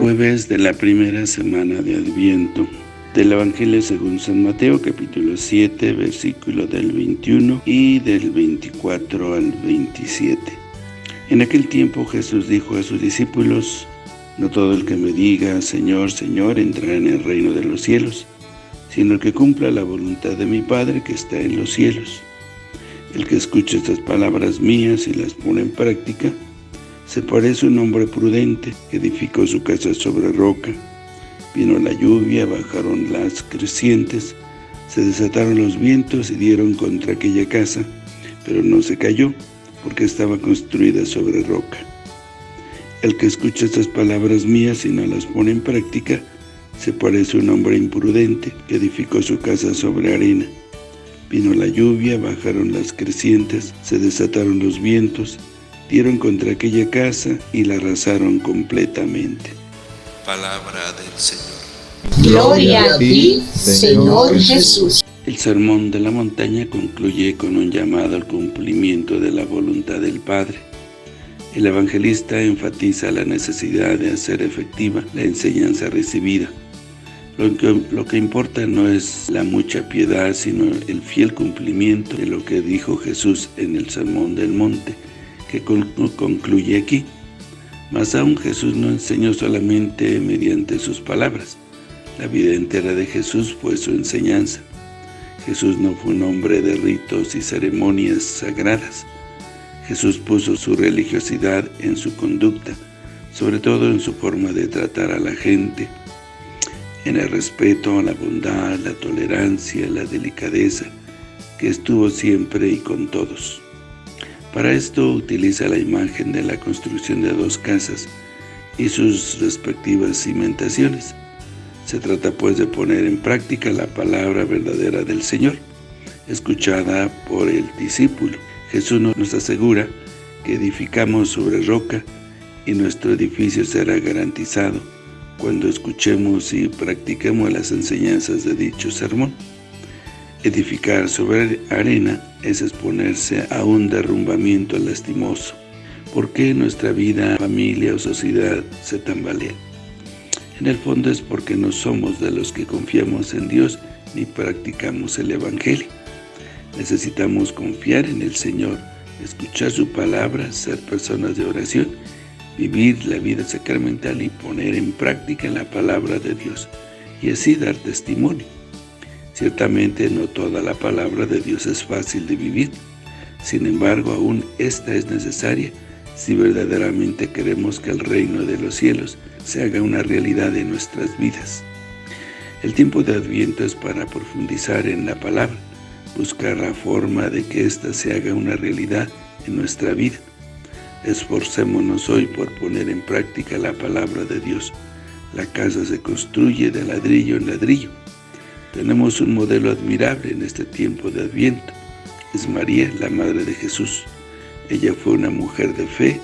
Jueves de la primera semana de Adviento del Evangelio según San Mateo, capítulo 7, versículo del 21 y del 24 al 27. En aquel tiempo Jesús dijo a sus discípulos, No todo el que me diga, Señor, Señor, entrará en el reino de los cielos, sino el que cumpla la voluntad de mi Padre que está en los cielos. El que escuche estas palabras mías y las pone en práctica, se parece un hombre prudente que edificó su casa sobre roca. Vino la lluvia, bajaron las crecientes, se desataron los vientos y dieron contra aquella casa, pero no se cayó, porque estaba construida sobre roca. El que escucha estas palabras mías y no las pone en práctica, se parece un hombre imprudente que edificó su casa sobre arena. Vino la lluvia, bajaron las crecientes, se desataron los vientos, dieron contra aquella casa y la arrasaron completamente. Palabra del Señor. Gloria a ti, Señor Jesús. El sermón de la montaña concluye con un llamado al cumplimiento de la voluntad del Padre. El evangelista enfatiza la necesidad de hacer efectiva la enseñanza recibida. Lo que, lo que, importa no es la mucha piedad, sino el fiel cumplimiento de lo que dijo Jesús en el Sermón del Monte, que concluye aquí. Mas aún Jesús no enseñó solamente mediante sus palabras. La vida entera de Jesús fue su enseñanza. Jesús no fue un hombre de ritos y ceremonias sagradas. Jesús puso su religiosidad en su conducta, sobre todo en su forma de tratar a la gente, en el respeto, la bondad, la tolerancia, la delicadeza, que estuvo siempre y con todos. Para esto utiliza la imagen de la construcción de dos casas y sus respectivas cimentaciones. Se trata pues de poner en práctica la palabra verdadera del Señor, escuchada por el discípulo. Jesús nos asegura que edificamos sobre roca y nuestro edificio será garantizado cuando escuchemos y practiquemos las enseñanzas de dicho sermón. Edificar sobre arena es exponerse a un derrumbamiento lastimoso. ¿Por qué nuestra vida, familia o sociedad se tambalea? En el fondo es porque no somos de los que confiamos en Dios ni practicamos el Evangelio. Necesitamos confiar en el Señor, escuchar su palabra, ser personas de oración, vivir la vida sacramental y poner en práctica la palabra de Dios, y así dar testimonio. Ciertamente no toda la palabra de Dios es fácil de vivir, sin embargo aún esta es necesaria si verdaderamente queremos que el reino de los cielos se haga una realidad en nuestras vidas. El tiempo de Adviento es para profundizar en la palabra, buscar la forma de que ésta se haga una realidad en nuestra vida. Esforcémonos hoy por poner en práctica la palabra de Dios. La casa se construye de ladrillo en ladrillo. Tenemos un modelo admirable en este tiempo de Adviento. Es María, la Madre de Jesús. Ella fue una mujer de fe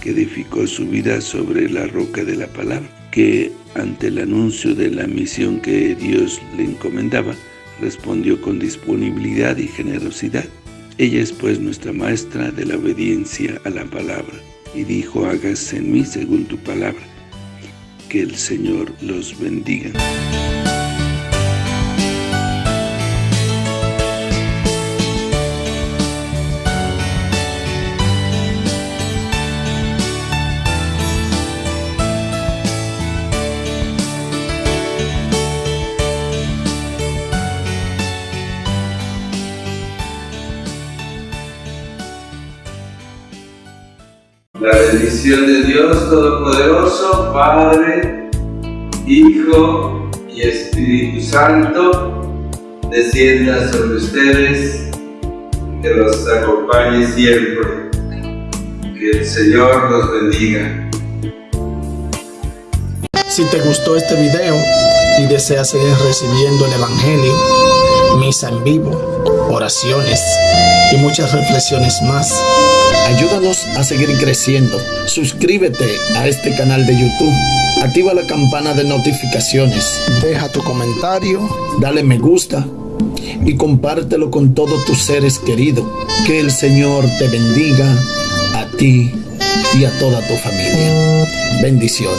que edificó su vida sobre la roca de la palabra, que ante el anuncio de la misión que Dios le encomendaba, respondió con disponibilidad y generosidad. Ella es pues nuestra maestra de la obediencia a la palabra, y dijo, hágase en mí según tu palabra. Que el Señor los bendiga. La bendición de Dios Todopoderoso, Padre, Hijo y Espíritu Santo, descienda sobre ustedes, que los acompañe siempre. Que el Señor los bendiga. Si te gustó este video y deseas seguir recibiendo el Evangelio, misa en vivo, oraciones y muchas reflexiones más, Ayúdanos a seguir creciendo. Suscríbete a este canal de YouTube. Activa la campana de notificaciones. Deja tu comentario. Dale me gusta. Y compártelo con todos tus seres queridos. Que el Señor te bendiga a ti y a toda tu familia. Bendiciones.